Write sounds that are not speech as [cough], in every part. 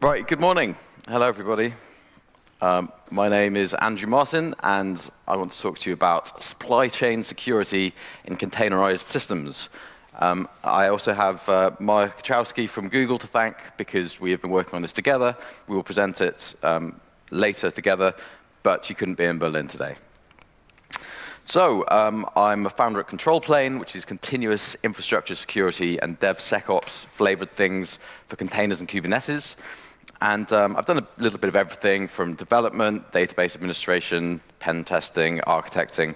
Right, good morning. Hello, everybody. Um, my name is Andrew Martin, and I want to talk to you about supply chain security in containerized systems. Um, I also have uh, Mark Kaczorowski from Google to thank because we have been working on this together. We will present it um, later together, but you couldn't be in Berlin today. So um, I'm a founder at Control Plane, which is continuous infrastructure security and DevSecOps flavored things for containers and Kubernetes. And um, I've done a little bit of everything from development, database administration, pen testing, architecting.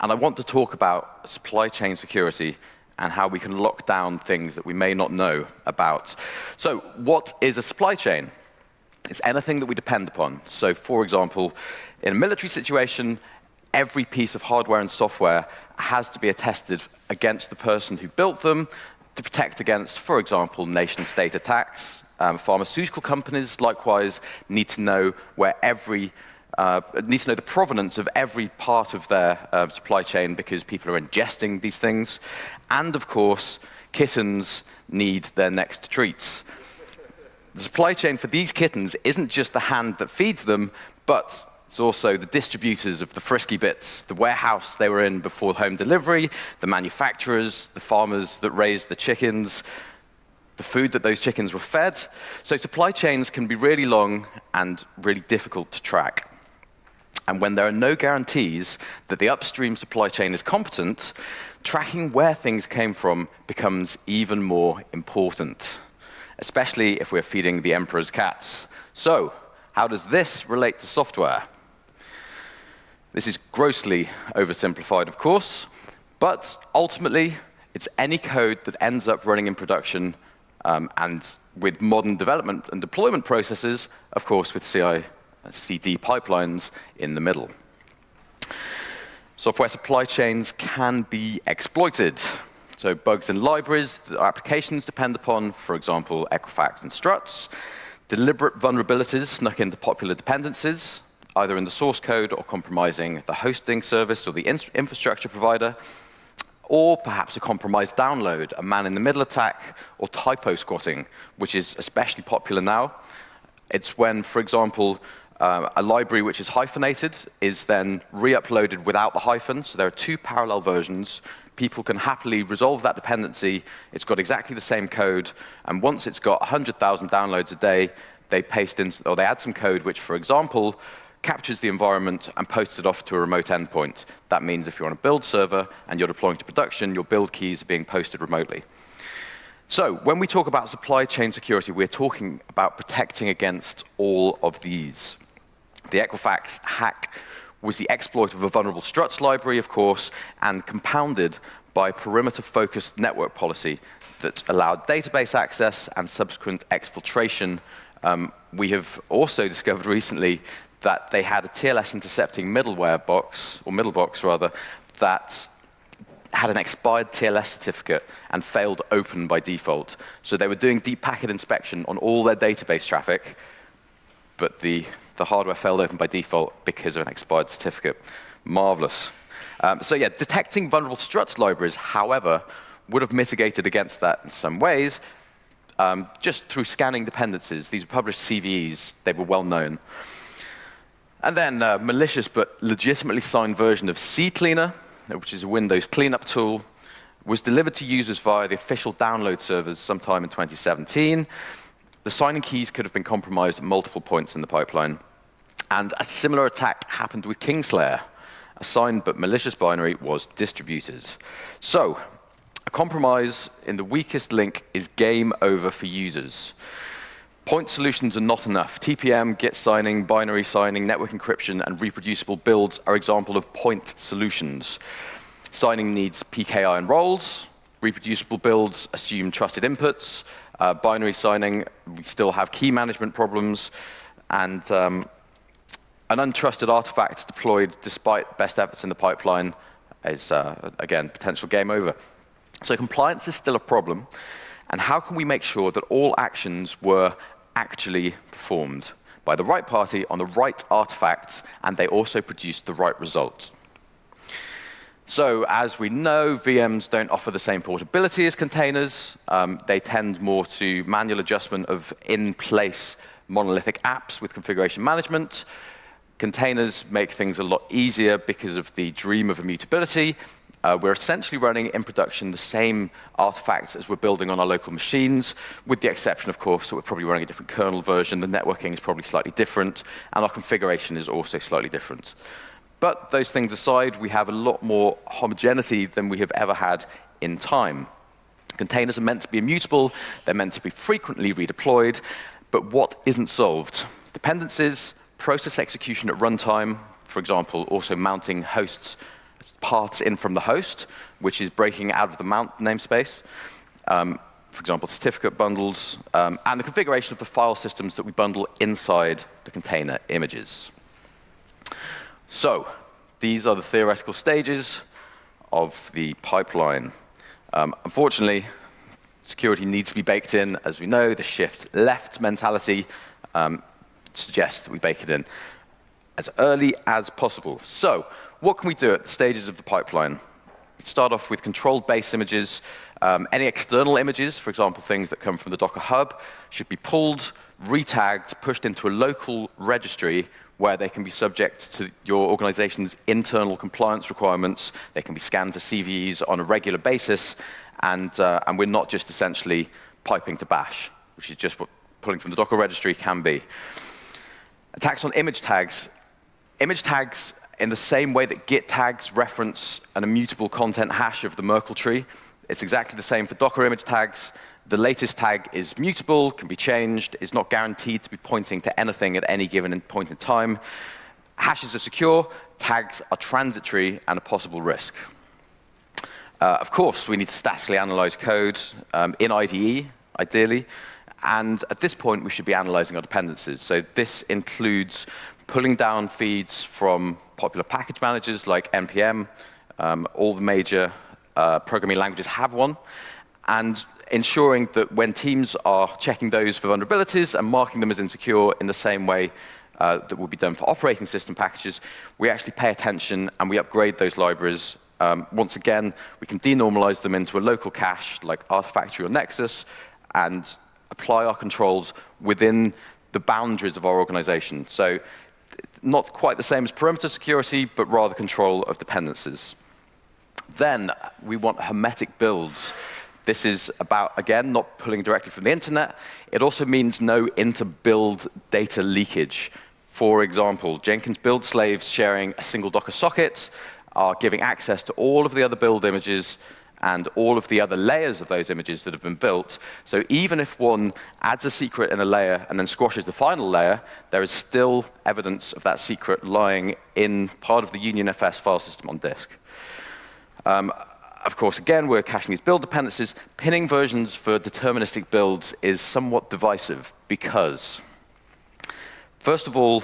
And I want to talk about supply chain security and how we can lock down things that we may not know about. So what is a supply chain? It's anything that we depend upon. So for example, in a military situation, every piece of hardware and software has to be attested against the person who built them to protect against, for example, nation-state attacks. Um, pharmaceutical companies, likewise, need to know where every uh, need to know the provenance of every part of their uh, supply chain because people are ingesting these things. And of course, kittens need their next treats. The supply chain for these kittens isn't just the hand that feeds them, but it's also the distributors of the frisky bits, the warehouse they were in before home delivery, the manufacturers, the farmers that raised the chickens, the food that those chickens were fed. So supply chains can be really long and really difficult to track. And when there are no guarantees that the upstream supply chain is competent, tracking where things came from becomes even more important, especially if we're feeding the emperor's cats. So, how does this relate to software? This is grossly oversimplified, of course, but ultimately, it's any code that ends up running in production um, and with modern development and deployment processes, of course, with CI CD pipelines in the middle. Software supply chains can be exploited. So bugs in libraries that applications depend upon, for example, Equifax and struts, deliberate vulnerabilities snuck into popular dependencies, either in the source code or compromising the hosting service or the infrastructure provider, or perhaps a compromised download, a man-in-the-middle attack, or typo squatting, which is especially popular now. It's when, for example, uh, a library which is hyphenated is then re-uploaded without the hyphen. So there are two parallel versions. People can happily resolve that dependency. It's got exactly the same code. And once it's got 100,000 downloads a day, they paste in, or they add some code which, for example, captures the environment and posts it off to a remote endpoint. That means if you're on a build server and you're deploying to production, your build keys are being posted remotely. So when we talk about supply chain security, we're talking about protecting against all of these. The Equifax hack was the exploit of a vulnerable struts library, of course, and compounded by perimeter-focused network policy that allowed database access and subsequent exfiltration. Um, we have also [laughs] discovered recently that they had a TLS intercepting middleware box, or middle box rather, that had an expired TLS certificate and failed open by default. So they were doing deep packet inspection on all their database traffic, but the the hardware failed open by default because of an expired certificate. Marvelous. Um, so yeah, detecting vulnerable struts libraries, however, would have mitigated against that in some ways, um, just through scanning dependencies. These were published CVEs. They were well known. And then a malicious but legitimately signed version of CCleaner, which is a Windows cleanup tool, was delivered to users via the official download servers sometime in 2017. The signing keys could have been compromised at multiple points in the pipeline. And a similar attack happened with Kingslayer. A signed but malicious binary was distributed. So, a compromise in the weakest link is game over for users. Point solutions are not enough. TPM, Git signing, binary signing, network encryption, and reproducible builds are examples of point solutions. Signing needs PKI and roles. Reproducible builds assume trusted inputs. Uh, binary signing, we still have key management problems, and um, an untrusted artifact deployed despite best efforts in the pipeline is, uh, again, potential game over. So compliance is still a problem, and how can we make sure that all actions were actually performed by the right party on the right artifacts, and they also produced the right results? So as we know, VMs don't offer the same portability as containers. Um, they tend more to manual adjustment of in-place monolithic apps with configuration management. Containers make things a lot easier because of the dream of immutability. Uh, we're essentially running in production the same artifacts as we're building on our local machines, with the exception, of course, that we're probably running a different kernel version, the networking is probably slightly different, and our configuration is also slightly different. But those things aside, we have a lot more homogeneity than we have ever had in time. Containers are meant to be immutable, they're meant to be frequently redeployed, but what isn't solved? Dependencies, process execution at runtime, for example, also mounting hosts parts in from the host, which is breaking out of the mount namespace. Um, for example, certificate bundles, um, and the configuration of the file systems that we bundle inside the container images. So, these are the theoretical stages of the pipeline. Um, unfortunately, security needs to be baked in. As we know, the shift left mentality um, suggests that we bake it in as early as possible. So, what can we do at the stages of the pipeline? Start off with controlled base images. Um, any external images, for example, things that come from the Docker Hub, should be pulled, retagged, pushed into a local registry where they can be subject to your organization's internal compliance requirements. They can be scanned for CVEs on a regular basis, and, uh, and we're not just essentially piping to bash, which is just what pulling from the Docker registry can be. Attacks on image tags. Image tags, in the same way that Git tags reference an immutable content hash of the Merkle tree, it's exactly the same for Docker image tags. The latest tag is mutable, can be changed, is not guaranteed to be pointing to anything at any given point in time. Hashes are secure, tags are transitory and a possible risk. Uh, of course, we need to statically analyze code um, in IDE, ideally. And at this point, we should be analyzing our dependencies. So this includes pulling down feeds from popular package managers like NPM. Um, all the major uh, programming languages have one. And ensuring that when teams are checking those for vulnerabilities and marking them as insecure in the same way uh, that will be done for operating system packages, we actually pay attention and we upgrade those libraries um, once again, we can denormalize them into a local cache like Artifactory or Nexus and apply our controls within the boundaries of our organization. So not quite the same as perimeter security, but rather control of dependencies. Then we want hermetic builds. This is about, again, not pulling directly from the internet. It also means no inter-build data leakage. For example, Jenkins build slaves sharing a single Docker socket are giving access to all of the other build images and all of the other layers of those images that have been built. So even if one adds a secret in a layer and then squashes the final layer, there is still evidence of that secret lying in part of the UnionFS file system on disk. Um, of course, again, we're caching these build dependencies. Pinning versions for deterministic builds is somewhat divisive because, first of all,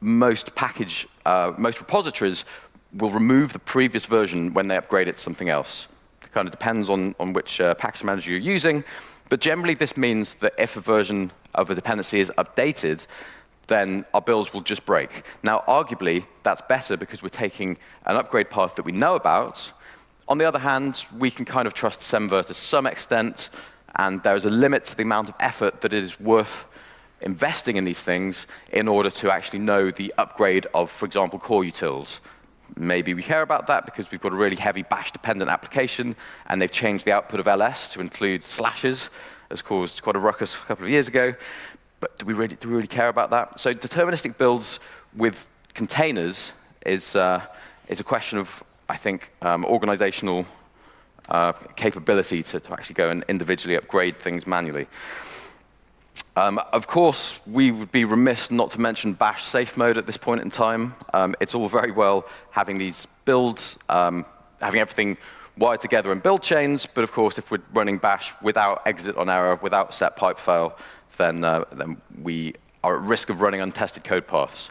most package, uh, most repositories will remove the previous version when they upgrade it to something else. Kind of depends on, on which uh, package manager you're using, but generally this means that if a version of a dependency is updated, then our builds will just break. Now, arguably, that's better because we're taking an upgrade path that we know about. On the other hand, we can kind of trust Semver to some extent, and there is a limit to the amount of effort that it is worth investing in these things in order to actually know the upgrade of, for example, core utils. Maybe we care about that because we've got a really heavy bash-dependent application, and they've changed the output of ls to include slashes, as caused quite a ruckus a couple of years ago. But do we really, do we really care about that? So deterministic builds with containers is, uh, is a question of, I think, um, organizational uh, capability to, to actually go and individually upgrade things manually. Um, of course, we would be remiss not to mention bash safe mode at this point in time. Um, it's all very well having these builds, um, having everything wired together in build chains, but of course, if we're running bash without exit on error, without set pipe fail, then, uh, then we are at risk of running untested code paths.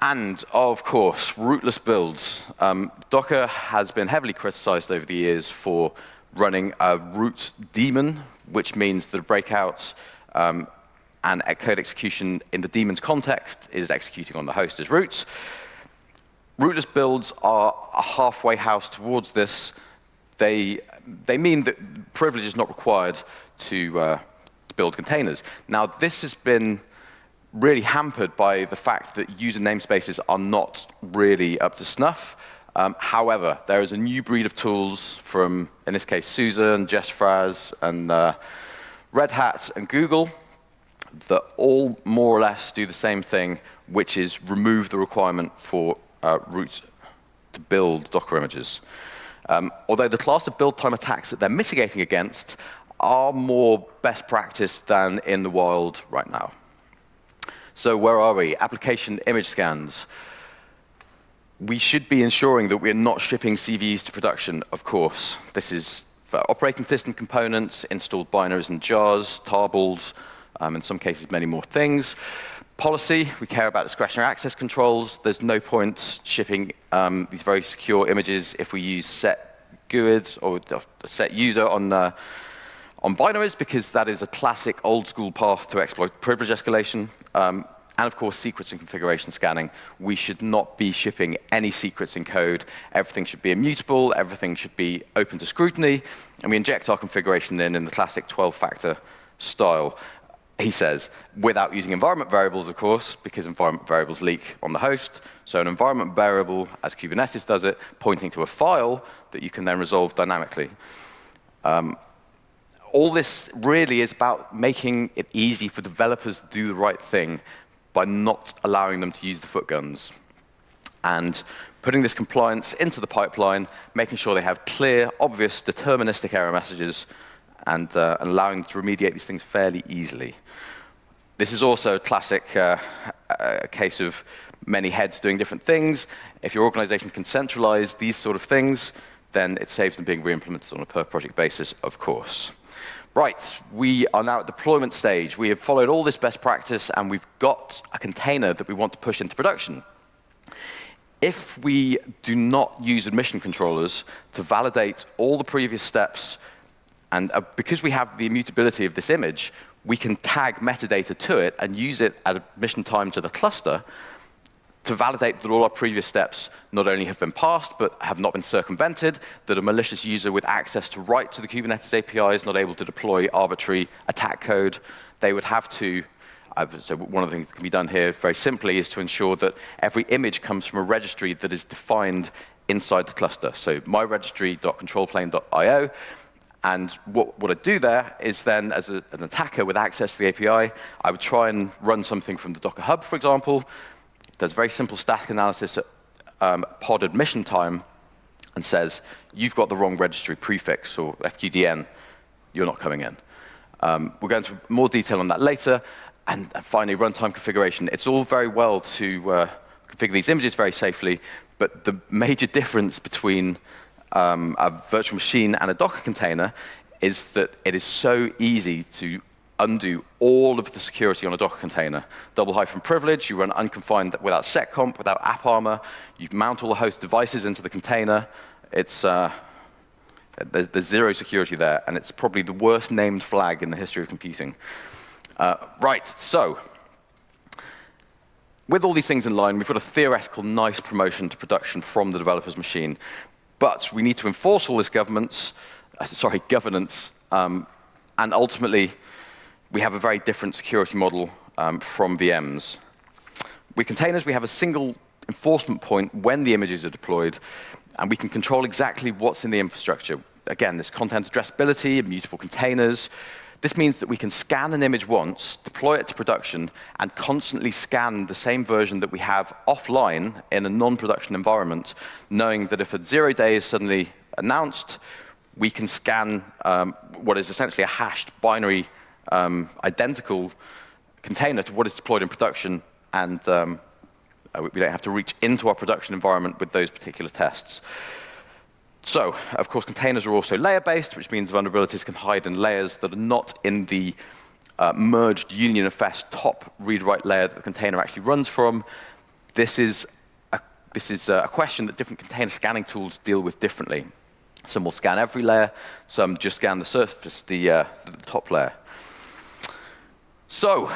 And of course, rootless builds. Um, Docker has been heavily criticized over the years for running a root daemon, which means that breakouts um, and code execution in the daemon's context is executing on the host as roots. Rootless builds are a halfway house towards this. They, they mean that privilege is not required to, uh, to build containers. Now, this has been really hampered by the fact that user namespaces are not really up to snuff. Um, however, there is a new breed of tools from, in this case, SUSE and Jess Fraz and uh, Red Hat and Google that all more or less do the same thing, which is remove the requirement for uh, root to build Docker images. Um, although the class of build time attacks that they're mitigating against are more best practice than in the wild right now. So where are we? Application image scans. We should be ensuring that we're not shipping CVEs to production, of course. This is for operating system components, installed binaries and jars, tarballs, um, in some cases many more things. Policy, we care about discretionary access controls. There's no point shipping um, these very secure images if we use set GUID or set user on, uh, on binaries because that is a classic old school path to exploit privilege escalation. Um, and of course, secrets and configuration scanning. We should not be shipping any secrets in code. Everything should be immutable. Everything should be open to scrutiny. And we inject our configuration in in the classic 12-factor style he says, without using environment variables, of course, because environment variables leak on the host. So an environment variable, as Kubernetes does it, pointing to a file that you can then resolve dynamically. Um, all this really is about making it easy for developers to do the right thing by not allowing them to use the foot guns. And putting this compliance into the pipeline, making sure they have clear, obvious, deterministic error messages, and, uh, and allowing to remediate these things fairly easily. This is also a classic uh, a case of many heads doing different things. If your organization can centralize these sort of things, then it saves them being re-implemented on a per project basis, of course. Right, we are now at deployment stage. We have followed all this best practice, and we've got a container that we want to push into production. If we do not use admission controllers to validate all the previous steps, and uh, because we have the immutability of this image, we can tag metadata to it and use it at admission time to the cluster to validate that all our previous steps not only have been passed, but have not been circumvented, that a malicious user with access to write to the Kubernetes API is not able to deploy arbitrary attack code. They would have to, uh, so one of the things that can be done here very simply is to ensure that every image comes from a registry that is defined inside the cluster. So myregistry.controlplane.io and what, what I'd do there is then, as a, an attacker with access to the API, I would try and run something from the Docker Hub, for example. Does very simple static analysis at um, pod admission time and says, you've got the wrong registry prefix or FQDN, you're not coming in. Um, we'll go into more detail on that later. And, and finally, runtime configuration. It's all very well to uh, configure these images very safely, but the major difference between um, a virtual machine and a Docker container is that it is so easy to undo all of the security on a Docker container. Double hyphen privilege, you run unconfined without seccomp, without AppArmor, you mount all the host devices into the container. It's, uh, there's, there's, zero security there, and it's probably the worst named flag in the history of computing. Uh, right, so with all these things in line, we've got a theoretical nice promotion to production from the developer's machine. But we need to enforce all this governance, uh, sorry, governance, um, and ultimately, we have a very different security model um, from VMs. With containers, we have a single enforcement point when the images are deployed, and we can control exactly what's in the infrastructure. Again, this content addressability, immutable containers, this means that we can scan an image once, deploy it to production, and constantly scan the same version that we have offline in a non-production environment, knowing that if a zero day is suddenly announced, we can scan um, what is essentially a hashed binary um, identical container to what is deployed in production, and um, uh, we don't have to reach into our production environment with those particular tests. So, of course, containers are also layer-based, which means vulnerabilities can hide in layers that are not in the uh, merged UnionFS top read-write layer that the container actually runs from. This is, a, this is a question that different container scanning tools deal with differently. Some will scan every layer, some just scan the surface, the, uh, the top layer. So,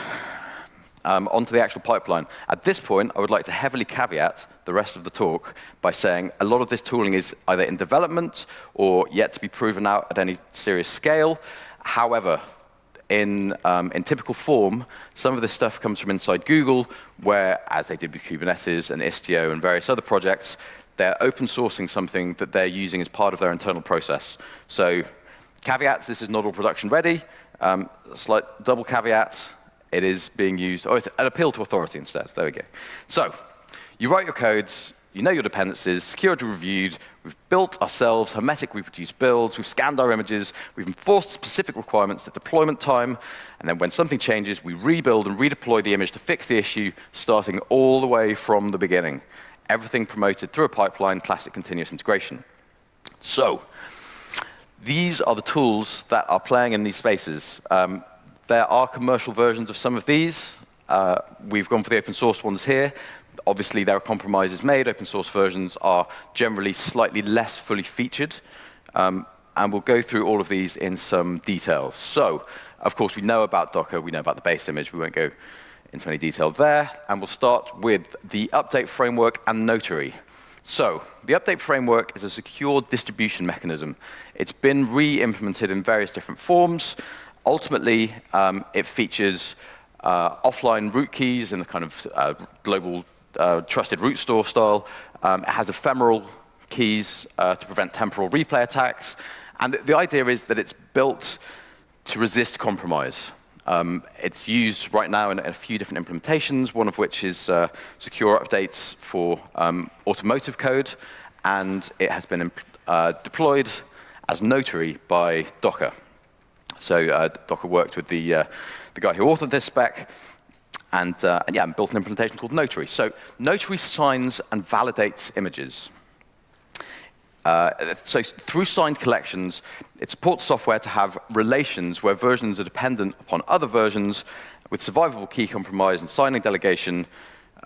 um, onto the actual pipeline. At this point, I would like to heavily caveat the rest of the talk by saying a lot of this tooling is either in development or yet to be proven out at any serious scale. However, in, um, in typical form, some of this stuff comes from inside Google, where, as they did with Kubernetes and Istio and various other projects, they're open sourcing something that they're using as part of their internal process. So caveats, this is not all production ready. Um, slight double caveat, it is being used, oh, it's an appeal to authority instead. There we go. So you write your codes, you know your dependencies, security reviewed, we've built ourselves hermetic reproduced builds, we've scanned our images, we've enforced specific requirements at deployment time, and then when something changes, we rebuild and redeploy the image to fix the issue, starting all the way from the beginning. Everything promoted through a pipeline, classic continuous integration. So, these are the tools that are playing in these spaces. Um, there are commercial versions of some of these. Uh, we've gone for the open source ones here. Obviously, there are compromises made. Open source versions are generally slightly less fully featured. Um, and we'll go through all of these in some detail. So, of course, we know about Docker. We know about the base image. We won't go into any detail there. And we'll start with the update framework and Notary. So, the update framework is a secure distribution mechanism. It's been re-implemented in various different forms. Ultimately, um, it features uh, offline root keys in a kind of uh, global uh, trusted root store style. Um, it has ephemeral keys uh, to prevent temporal replay attacks. And the idea is that it's built to resist compromise. Um, it's used right now in, a few different implementations, one of which is uh, secure updates for um, automotive code, and it has been uh, deployed as Notary by Docker. So uh, Docker worked with the, uh, the guy who authored this spec, and, uh, and yeah, built an implementation called Notary. So Notary signs and validates images. Uh, so through signed collections, it supports software to have relations where versions are dependent upon other versions with survivable key compromise and signing delegation.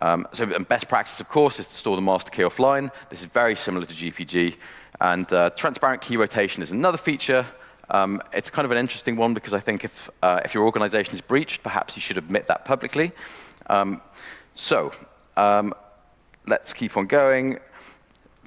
Um, so best practice, of course, is to store the master key offline. This is very similar to GPG. And uh, transparent key rotation is another feature. Um, it's kind of an interesting one because I think if, uh, if your organization is breached, perhaps you should admit that publicly. Um, so um, let's keep on going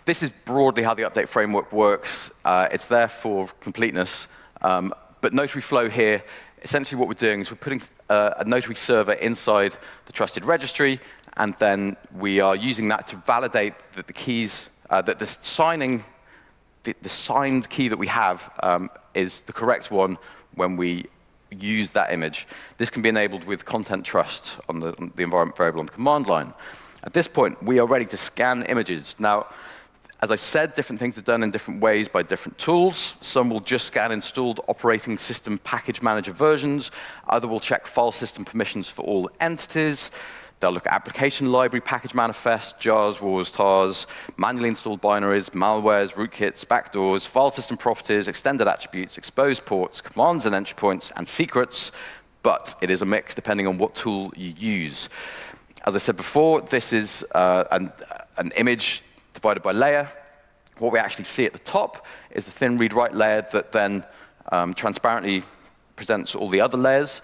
this is broadly how the update framework works. Uh, it's there for completeness. Um, but Notary Flow here, essentially what we're doing is we're putting uh, a Notary server inside the trusted registry, and then we are using that to validate that the keys, uh, that the signing, the, the, signed key that we have um, is the correct one when we use that image. This can be enabled with content trust on the, on the environment variable on the command line. At this point, we are ready to scan images. Now, as I said, different things are done in different ways by different tools. Some will just scan installed operating system package manager versions. Other will check file system permissions for all entities. They'll look at application library package manifest, jars, wars, tars, manually installed binaries, malwares, rootkits, backdoors, file system properties, extended attributes, exposed ports, commands and entry points, and secrets. But it is a mix depending on what tool you use. As I said before, this is uh, an, an image divided by layer. What we actually see at the top is the thin read-write layer that then um, transparently presents all the other layers.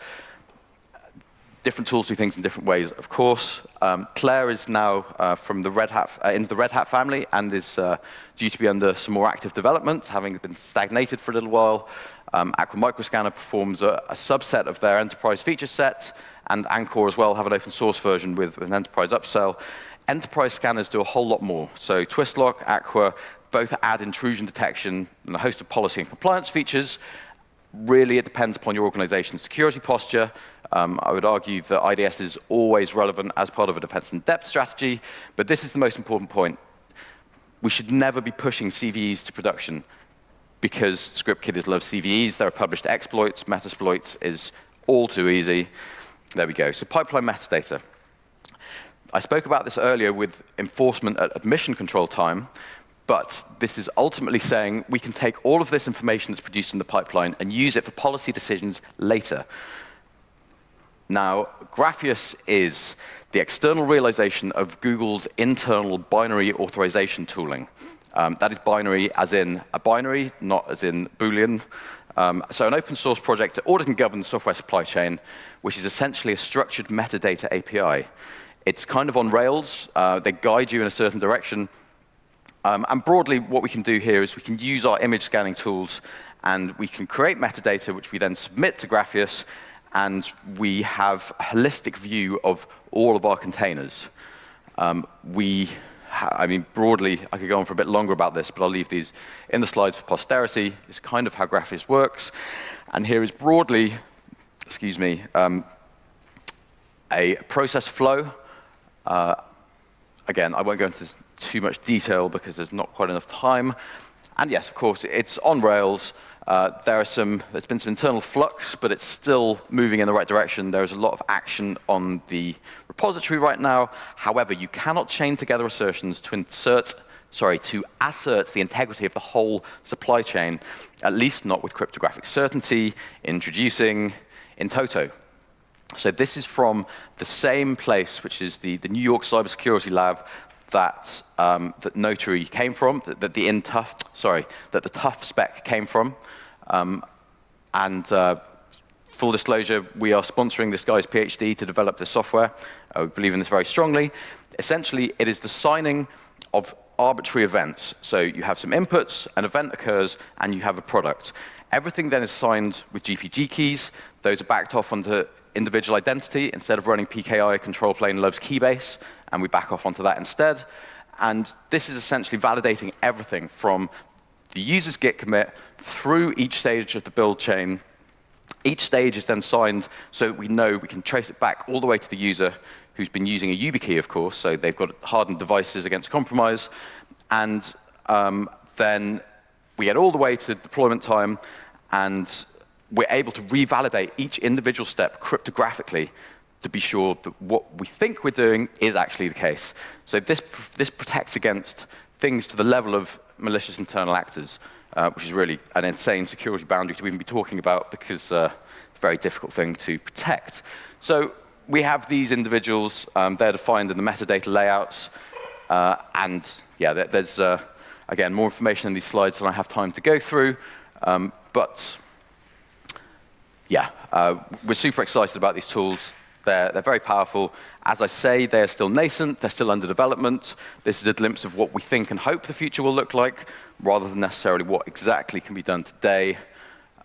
Different tools do things in different ways, of course. Um, Clair is now uh, from the Red Hat, uh, in the Red Hat family and is uh, due to be under some more active development, having been stagnated for a little while. Um, Aqua Microscanner performs a, a, subset of their enterprise feature set, and Anchore as well have an open source version with, with an enterprise upsell. Enterprise scanners do a whole lot more. So Twistlock, Aqua, both add intrusion detection and a host of policy and compliance features. Really, it depends upon your organization's security posture. Um, I would argue that IDS is always relevant as part of a defense in depth strategy, but this is the most important point. We should never be pushing CVEs to production because script kiddies love CVEs. There are published exploits. Metasploits is all too easy. There we go. So pipeline metadata. I spoke about this earlier with enforcement at admission control time, but this is ultimately saying we can take all of this information that's produced in the pipeline and use it for policy decisions later. Now, Grafeas is the external realization of Google's internal binary authorization tooling. Um, that is binary as in a binary, not as in Boolean. Um, so an open source project to audit and govern the software supply chain, which is essentially a structured metadata API. It's kind of on rails. Uh, they guide you in a certain direction. Um, and broadly, what we can do here is we can use our image scanning tools and we can create metadata, which we then submit to Grafeas, and we have a holistic view of all of our containers. Um, we, I mean, broadly, I could go on for a bit longer about this, but I'll leave these in the slides for posterity. It's kind of how Grafeas works. And here is broadly, excuse me, um, a process flow. Uh, again, I won't go into too much detail because there's not quite enough time. And yes, of course, it's on Rails. Uh, there are some, there's been some internal flux, but it's still moving in the right direction. There's a lot of action on the repository right now. However, you cannot chain together assertions to insert, sorry, to assert the integrity of the whole supply chain, at least not with cryptographic certainty, introducing in toto. So this is from the same place, which is the, the New York Cybersecurity Lab that, um, that Notary came from, that, that the INTUF, sorry, that the TUF spec came from. Um, and uh, full disclosure, we are sponsoring this guy's PhD to develop this software. Uh, we believe in this very strongly. Essentially, it is the signing of arbitrary events. So you have some inputs, an event occurs, and you have a product. Everything then is signed with GPG keys. Those are backed off onto individual identity. Instead of running PKI, control plane loves keybase, and we back off onto that instead. And this is essentially validating everything from the user's git commit through each stage of the build chain. Each stage is then signed so we know we can trace it back all the way to the user who's been using a YubiKey, of course, so they've got hardened devices against compromise. And um, then we get all the way to deployment time, and we're able to revalidate each individual step cryptographically to be sure that what we think we're doing is actually the case. So this, this protects against things to the level of malicious internal actors, uh, which is really an insane security boundary to even be talking about because uh, it's a very difficult thing to protect. So we have these individuals, um, they're defined in the metadata layouts, uh, and yeah, there's, uh, again, more information in these slides than I have time to go through, um, but yeah, uh, we're super excited about these tools. They're, they're very powerful. As I say, they're still nascent, they're still under development. This is a glimpse of what we think and hope the future will look like, rather than necessarily what exactly can be done today.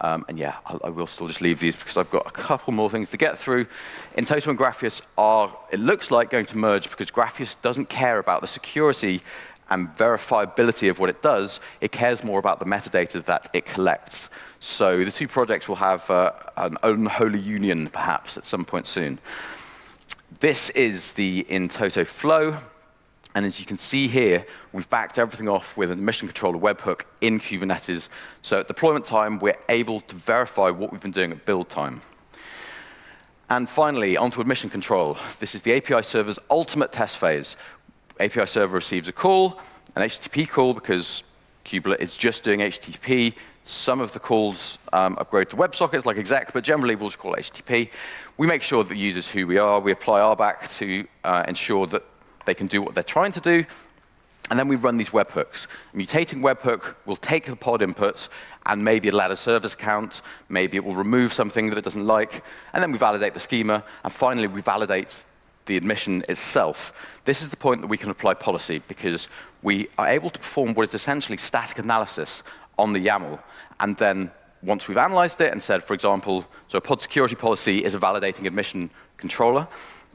Um, and yeah, I, I, will still just leave these because I've got a couple more things to get through. In-toto and Grafeas are, it looks like, going to merge because Grafeas doesn't care about the security and verifiability of what it does. It cares more about the metadata that it collects. So the two projects will have uh, an unholy union, perhaps, at some point soon. This is the in-toto flow. And as you can see here, we've backed everything off with a mission controller webhook in Kubernetes. So at deployment time, we're able to verify what we've been doing at build time. And finally, onto admission control. This is the API server's ultimate test phase. API server receives a call, an HTTP call, because Kubelet is just doing HTTP. Some of the calls um, upgrade to WebSockets like exec, but generally we'll just call HTTP. We make sure that the user's who we are. We apply RBAC to uh, ensure that they can do what they're trying to do. And then we run these webhooks. Mutating webhook will take the pod inputs and maybe it'll add a service count, maybe it will remove something that it doesn't like, and then we validate the schema, and finally we validate the admission itself. This is the point that we can apply policy because we are able to perform what is essentially static analysis on the YAML. And then once we've analyzed it and said, for example, so a pod security policy is a validating admission controller,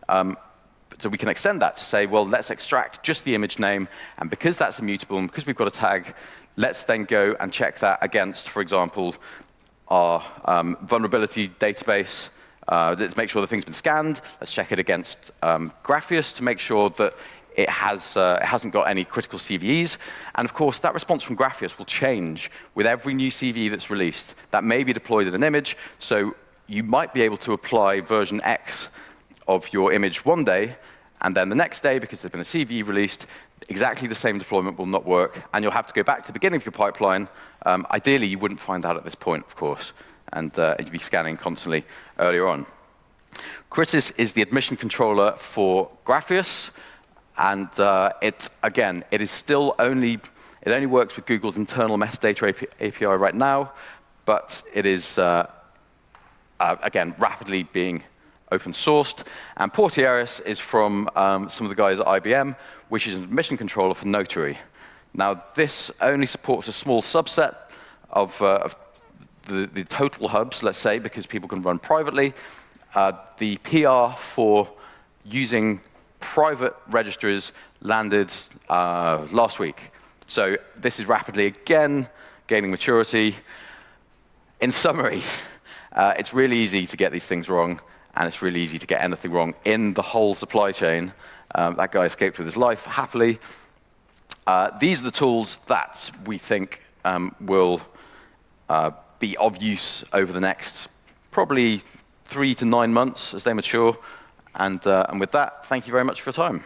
um, so we can extend that to say, well, let's extract just the image name, and because that's immutable, and because we've got a tag, let's then go and check that against, for example, our um, vulnerability database. Uh, let's make sure the thing's been scanned. Let's check it against um, Grafeas to make sure that it, has, uh, it hasn't got any critical CVEs. And of course, that response from Grafeas will change with every new CVE that's released. That may be deployed in an image, so you might be able to apply version X of your image one day, and then the next day, because there's been a CVE released, exactly the same deployment will not work, and you'll have to go back to the beginning of your pipeline. Um, ideally, you wouldn't find out at this point, of course, and uh, you'd be scanning constantly earlier on. Kritis is the admission controller for Grafeas. And uh, it, again, it is still only, it only works with Google's internal metadata API right now, but it is, uh, uh, again, rapidly being open sourced. And Portieris is from um, some of the guys at IBM, which is a mission controller for Notary. Now, this only supports a small subset of, uh, of the, the total hubs, let's say, because people can run privately. Uh, the PR for using private registries landed uh, last week. So this is rapidly, again, gaining maturity. In summary, [laughs] uh, it's really easy to get these things wrong, and it's really easy to get anything wrong in the whole supply chain. Um, that guy escaped with his life happily. Uh, these are the tools that we think um, will uh, be of use over the next probably three to nine months as they mature. And, uh, and with that, thank you very much for your time.